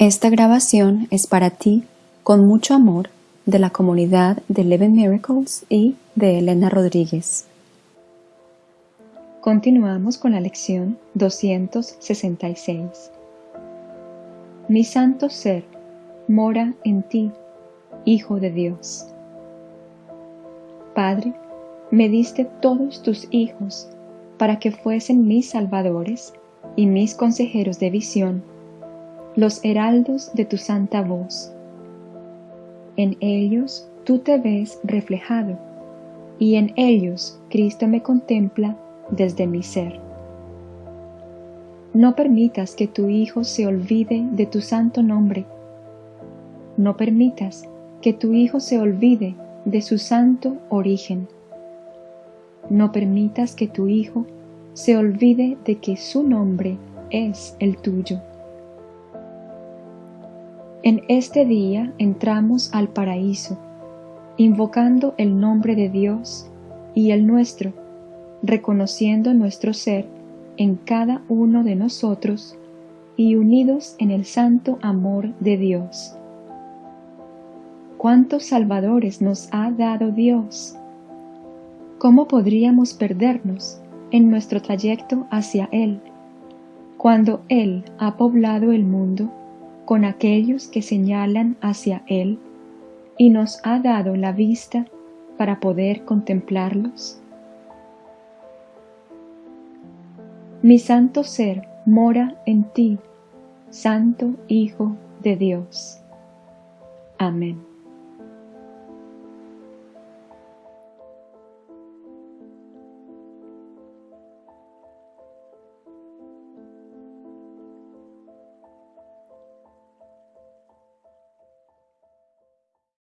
Esta grabación es para ti, con mucho amor, de la comunidad de Eleven Miracles y de Elena Rodríguez. Continuamos con la lección 266. Mi santo ser mora en ti, Hijo de Dios. Padre, me diste todos tus hijos para que fuesen mis salvadores y mis consejeros de visión los heraldos de tu santa voz. En ellos tú te ves reflejado, y en ellos Cristo me contempla desde mi ser. No permitas que tu Hijo se olvide de tu santo nombre. No permitas que tu Hijo se olvide de su santo origen. No permitas que tu Hijo se olvide de que su nombre es el tuyo. En este día entramos al paraíso, invocando el nombre de Dios y el nuestro, reconociendo nuestro ser en cada uno de nosotros y unidos en el santo amor de Dios. ¿Cuántos salvadores nos ha dado Dios? ¿Cómo podríamos perdernos en nuestro trayecto hacia Él, cuando Él ha poblado el mundo con aquellos que señalan hacia Él y nos ha dado la vista para poder contemplarlos? Mi santo ser mora en ti, Santo Hijo de Dios. Amén.